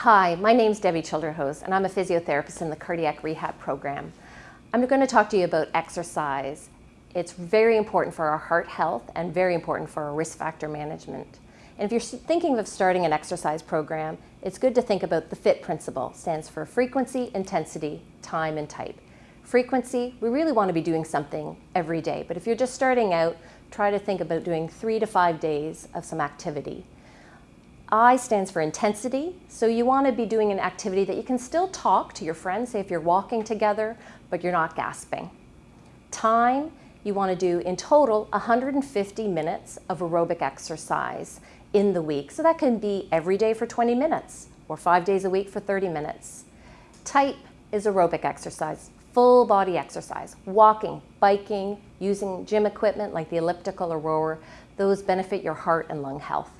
Hi, my name is Debbie Childerhose and I'm a physiotherapist in the cardiac rehab program. I'm going to talk to you about exercise. It's very important for our heart health and very important for our risk factor management. And if you're thinking of starting an exercise program, it's good to think about the FIT principle. It stands for frequency, intensity, time, and type. Frequency, we really want to be doing something every day. But if you're just starting out, try to think about doing three to five days of some activity. I stands for intensity, so you want to be doing an activity that you can still talk to your friends, say if you're walking together, but you're not gasping. Time, you want to do in total 150 minutes of aerobic exercise in the week. So that can be every day for 20 minutes or five days a week for 30 minutes. Type is aerobic exercise, full body exercise, walking, biking, using gym equipment like the elliptical or rower. Those benefit your heart and lung health.